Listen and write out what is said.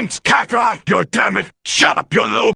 once, Cacti! God damn it! Shut up, you little